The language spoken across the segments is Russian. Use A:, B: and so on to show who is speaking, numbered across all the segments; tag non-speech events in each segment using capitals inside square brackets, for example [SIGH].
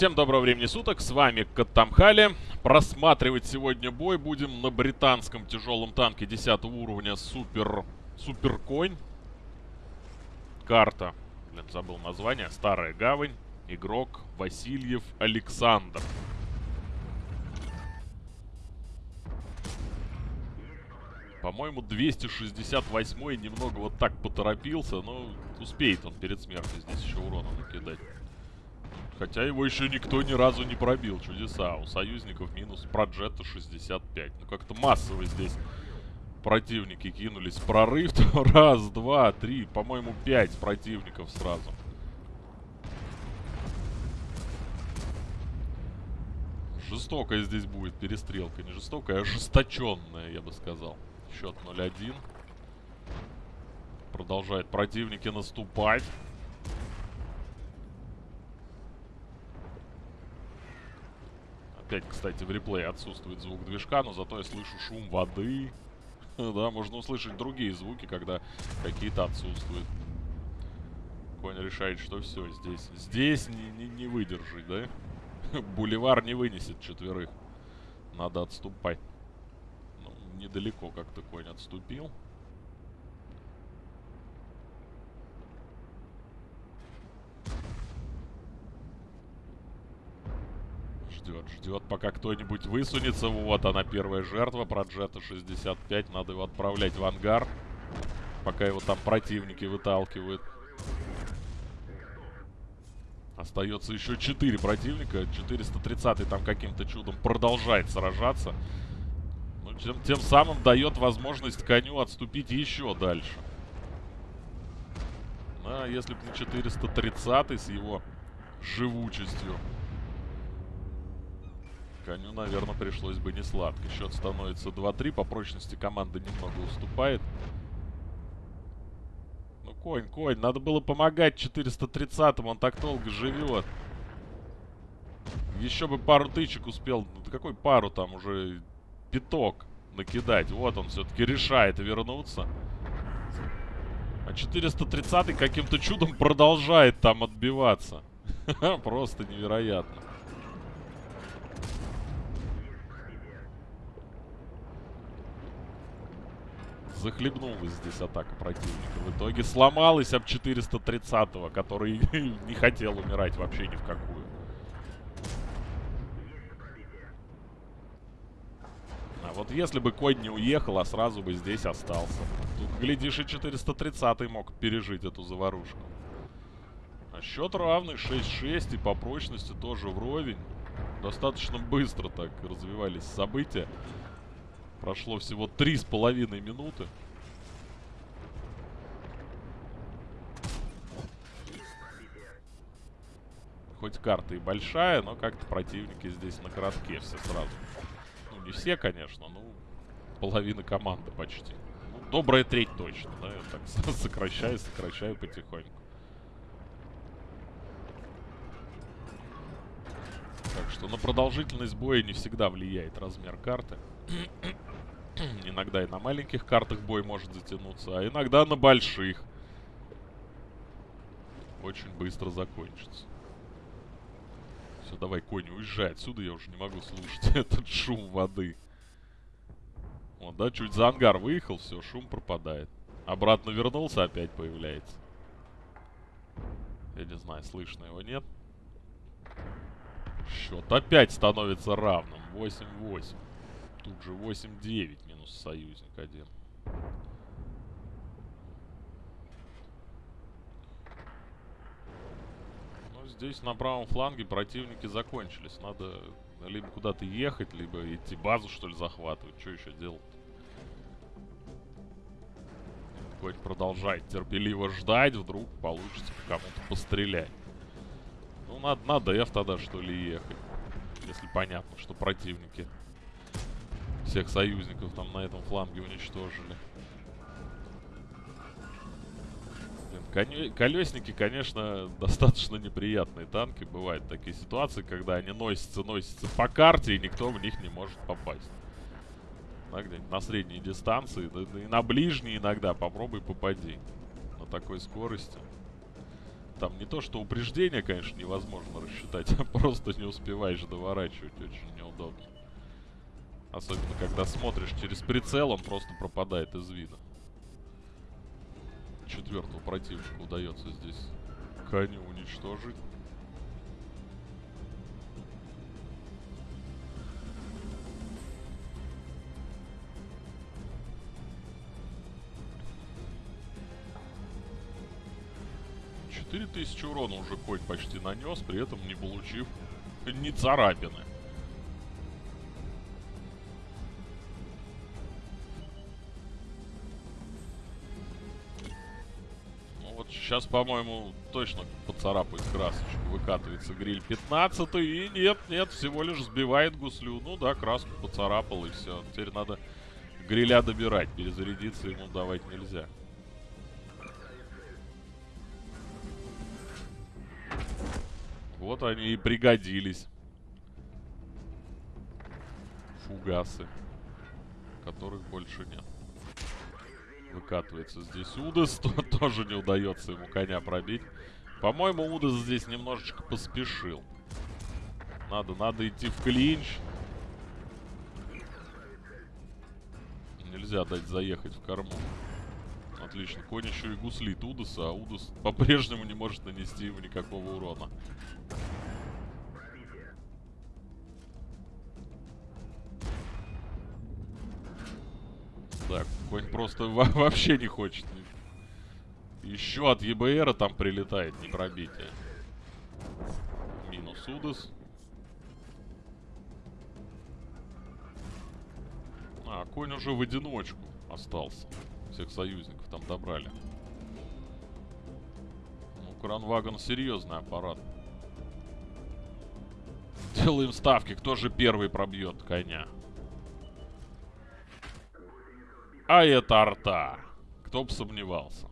A: Всем доброго времени суток, с вами Катамхали. Просматривать сегодня бой будем на британском тяжелом танке 10 уровня Супер... Суперконь. Карта, блин, забыл название, Старая Гавань. Игрок Васильев Александр. По-моему, 268 немного вот так поторопился, но успеет он перед смертью здесь еще урона накидать. Хотя его еще никто ни разу не пробил. Чудеса. У союзников минус проджета 65. Ну как-то массово здесь противники кинулись. Прорыв. [LAUGHS] Раз, два, три. По-моему, пять противников сразу. Жестокая здесь будет перестрелка. Не жестокая, а ожесточенная, я бы сказал. Счет 0-1. Продолжают противники наступать. Опять, кстати, в реплее отсутствует звук движка, но зато я слышу шум воды. [LAUGHS] да, можно услышать другие звуки, когда какие-то отсутствуют. Конь решает, что все, здесь, здесь не, не, не выдержит, да? [LAUGHS] Буливар не вынесет четверых. Надо отступать. Ну, недалеко как-то конь отступил. Ждет, пока кто-нибудь высунется. Вот она, первая жертва. Проджета 65. Надо его отправлять в ангар. Пока его там противники выталкивают. Остается еще 4 противника. 430 там каким-то чудом продолжает сражаться. Ну, тем, тем самым дает возможность коню отступить еще дальше. А если бы не 430 с его живучестью Коню, наверное, пришлось бы не сладко. Счет становится 2-3. По прочности команда немного уступает. Ну, конь, конь. Надо было помогать 430-му. Он так долго живет. Еще бы пару тычек успел. Ну, какой пару там уже? Пяток накидать. Вот он все-таки решает вернуться. А 430 каким-то чудом продолжает там отбиваться. [LAUGHS] Просто невероятно. Захлебнулась здесь атака противника. В итоге сломалась об 430-го, который [LAUGHS] не хотел умирать вообще ни в какую. А вот если бы конь не уехал, а сразу бы здесь остался. Тут, глядишь, и 430-й мог пережить эту заварушку. А счет равный, 6-6, и по прочности тоже вровень. Достаточно быстро так развивались события. Прошло всего три с половиной минуты. Хоть карта и большая, но как-то противники здесь на коротке все сразу. Ну, не все, конечно, но половина команды почти. Ну, добрая треть точно, да? Я так [LAUGHS] сокращаю, сокращаю потихоньку. Так что на продолжительность боя не всегда влияет размер карты. [CLEARS THROAT] Иногда и на маленьких картах бой может затянуться, а иногда на больших. Очень быстро закончится. Все, давай, конь, уезжай отсюда, я уже не могу слушать [LAUGHS] этот шум воды. Вот, да, чуть за ангар выехал, все, шум пропадает. Обратно вернулся, опять появляется. Я не знаю, слышно его, нет? Счет опять становится равным. 8-8. Тут же 8-9 минус союзник один. Ну, здесь на правом фланге противники закончились. Надо либо куда-то ехать, либо идти базу, что ли, захватывать. Что еще делать? Конь продолжает терпеливо ждать. Вдруг получится кому-то пострелять. Ну, надо на ДФ тогда, что ли, ехать. Если понятно, что противники всех союзников там на этом фланге уничтожили. Блин, колесники, конечно, достаточно неприятные танки. Бывают такие ситуации, когда они носятся, носятся по карте, и никто в них не может попасть. Да, на средней дистанции, да, и на ближней иногда попробуй попади. На такой скорости. Там не то, что упреждение, конечно, невозможно рассчитать, [LAUGHS] а просто не успеваешь доворачивать. Очень неудобно. Особенно, когда смотришь через прицел, он просто пропадает из вида. Четвертого противника удается здесь коню уничтожить. Четыре тысячи урона уже конь почти нанес, при этом не получив ни царапины. Сейчас, по-моему, точно поцарапает красочку. Выкатывается гриль 15 и нет, нет, всего лишь сбивает гуслю. Ну да, краску поцарапал и все. Теперь надо гриля добирать. Перезарядиться ему давать нельзя. Вот они и пригодились. Фугасы. Которых больше нет. Выкатывается здесь Удас. [LAUGHS] То, тоже не удается ему коня пробить. По-моему, Удас здесь немножечко поспешил. Надо, надо идти в клинч. Нельзя дать заехать в корму. Отлично. Конь еще и гуслит Удаса, а Удас по-прежнему не может нанести ему никакого урона. Так, конь просто [LAUGHS] вообще не хочет. Еще от ЕБРа там прилетает, не пробитие. Минус Удас. А, конь уже в одиночку остался. Всех союзников там добрали. Ну, Кранвагон серьезный аппарат. Делаем ставки, кто же первый пробьет коня. А это арта. Кто бы сомневался.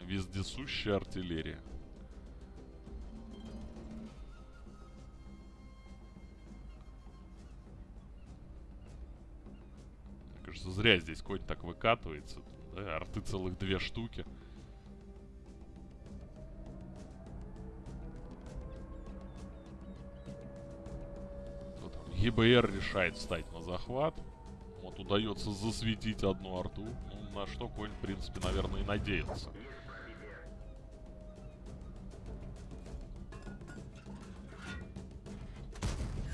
A: Вездесущая артиллерия. Мне кажется, зря здесь конь так выкатывается. Да, арты целых две штуки. ЕБР решает встать на захват удается засветить одну арту. Ну, на что конь, в принципе, наверное, и надеялся.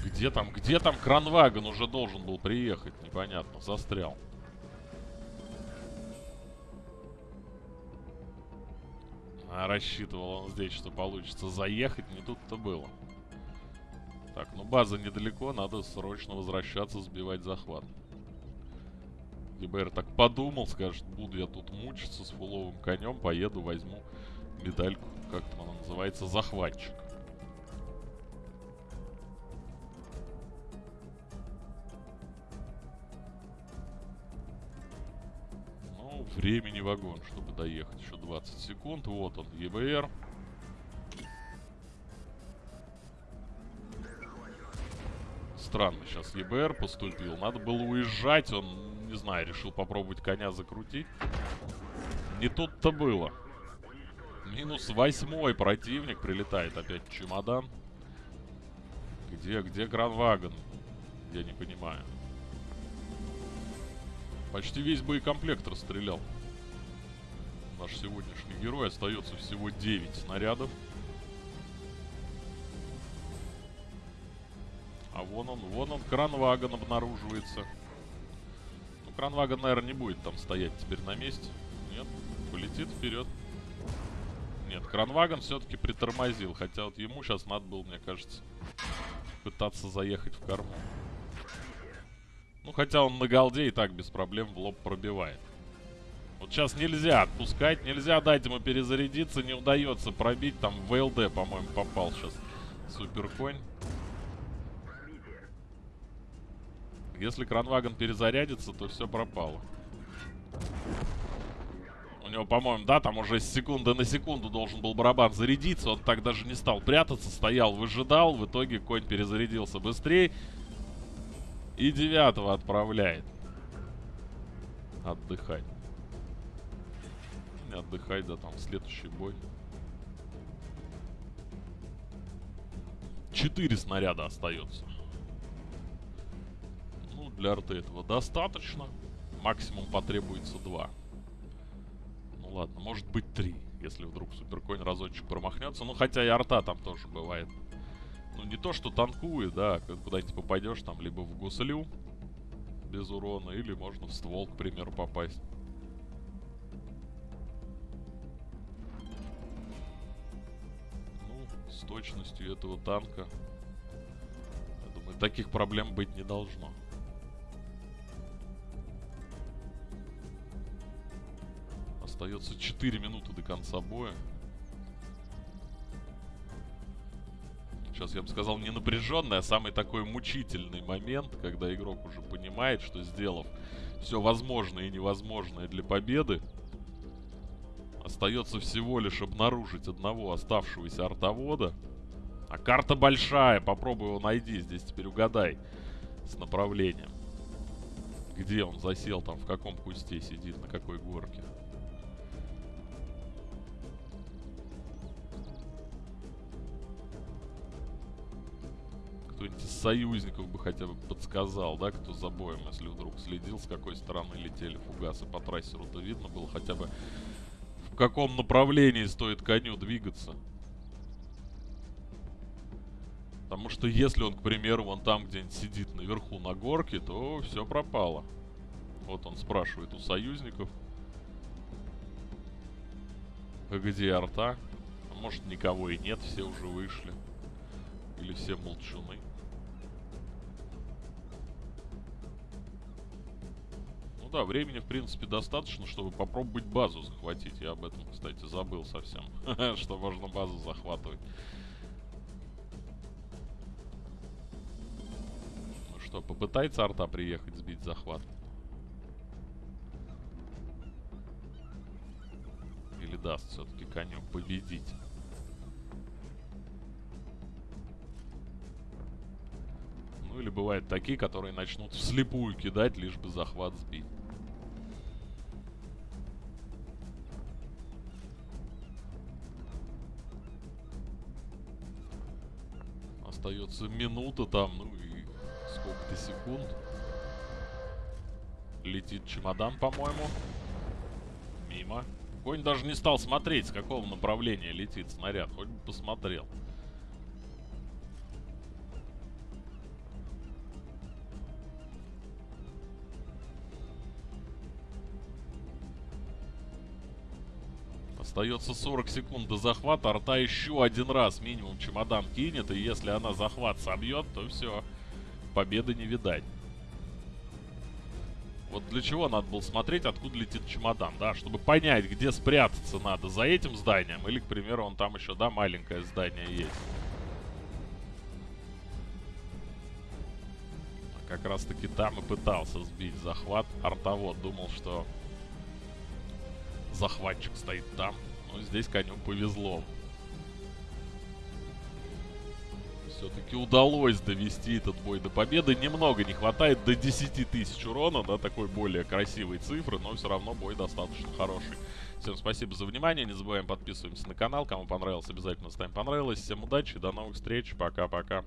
A: Где там, где там кранваген уже должен был приехать? Непонятно, застрял. А рассчитывал он здесь, что получится заехать, не тут-то было. Так, ну база недалеко, надо срочно возвращаться, сбивать захват. ЕБР так подумал, скажет, буду я тут мучиться с фуловым конем, поеду, возьму медальку, как там она называется, захватчик. Ну, времени вагон, чтобы доехать. Еще 20 секунд. Вот он, ЕБР. Странно сейчас ЕБР поступил. Надо было уезжать, он не знаю, решил попробовать коня закрутить. Не тут-то было. Минус восьмой противник. Прилетает опять чемодан. Где, где Гранваген? Я не понимаю. Почти весь боекомплект расстрелял. Наш сегодняшний герой. Остается всего 9 снарядов. А вон он, вон он, Кранваген обнаруживается. Кранваген, наверное, не будет там стоять теперь на месте. Нет, полетит вперед. Нет, Кранваген все-таки притормозил. Хотя вот ему сейчас надо было, мне кажется, пытаться заехать в корму. Ну, хотя он на голде и так без проблем в лоб пробивает. Вот сейчас нельзя отпускать, нельзя дать ему перезарядиться, не удается пробить. Там в ВЛД, по-моему, попал сейчас суперконь. Если кранваген перезарядится, то все пропало. У него, по-моему, да, там уже с секунды на секунду должен был барабан зарядиться. Он так даже не стал прятаться, стоял, выжидал. В итоге конь перезарядился быстрее. И девятого отправляет. Отдыхать. Отдыхать, да, там следующий бой. 4 снаряда остается. Для арты этого достаточно. Максимум потребуется 2. Ну ладно, может быть 3, если вдруг суперкоин разочек промахнется. Ну, хотя и арта там тоже бывает. Ну, не то, что танкует, да, куда-нибудь попадешь там либо в гуслю без урона, или можно в ствол, к примеру, попасть. Ну, с точностью этого танка, я думаю, таких проблем быть не должно. Остается 4 минуты до конца боя. Сейчас я бы сказал не напряженный, а самый такой мучительный момент, когда игрок уже понимает, что сделав все возможное и невозможное для победы, остается всего лишь обнаружить одного оставшегося артовода. А карта большая, попробуй его найди, здесь теперь угадай с направлением. Где он засел, там в каком кусте сидит, на какой горке. Кто-нибудь из союзников бы хотя бы подсказал, да, кто за боем, если вдруг следил, с какой стороны летели фугасы по трассеру-то видно было хотя бы в каком направлении стоит коню двигаться. Потому что если он, к примеру, вон там где-нибудь сидит наверху на горке, то все пропало. Вот он спрашивает у союзников. Где арта? Может никого и нет, все уже вышли. Или все молчуны. Ну да, времени, в принципе, достаточно, чтобы попробовать базу захватить. Я об этом, кстати, забыл совсем, [LAUGHS] что можно базу захватывать. Ну что, попытается арта приехать, сбить захват? Или даст все-таки коню победить? Ну или бывают такие, которые начнут вслепую кидать, лишь бы захват сбить. Остается минута там, ну и сколько-то секунд. Летит чемодан, по-моему. Мимо. Конь даже не стал смотреть, с какого направления летит снаряд. Хоть бы посмотрел. Остается 40 секунд до захвата. Арта еще один раз минимум чемодан кинет. И если она захват собьет, то все. Победы не видать. Вот для чего надо было смотреть, откуда летит чемодан, да? Чтобы понять, где спрятаться надо. За этим зданием или, к примеру, он там еще, да, маленькое здание есть. Как раз таки там и пытался сбить захват. Артовод думал, что захватчик стоит там. Но здесь коню повезло. Все-таки удалось довести этот бой до победы. Немного не хватает до 10 тысяч урона, да, такой более красивой цифры, но все равно бой достаточно хороший. Всем спасибо за внимание, не забываем подписываемся на канал. Кому понравилось, обязательно ставим понравилось. Всем удачи, до новых встреч, пока-пока.